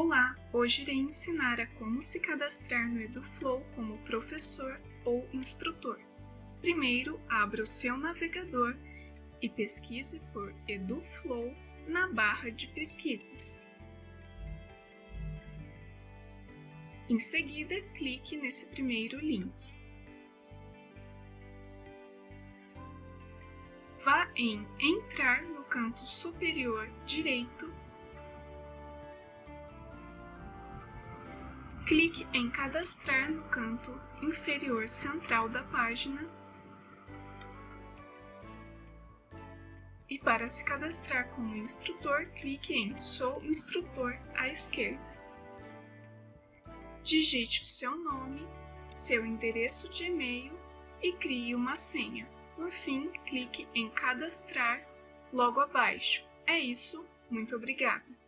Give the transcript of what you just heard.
Olá, hoje irei ensinar a como se cadastrar no EduFlow como professor ou instrutor. Primeiro, abra o seu navegador e pesquise por EduFlow na barra de pesquisas. Em seguida, clique nesse primeiro link. Vá em Entrar no canto superior direito Clique em Cadastrar no canto inferior central da página e para se cadastrar como instrutor, clique em Sou instrutor à esquerda. Digite o seu nome, seu endereço de e-mail e crie uma senha. Por fim, clique em Cadastrar logo abaixo. É isso, muito obrigada!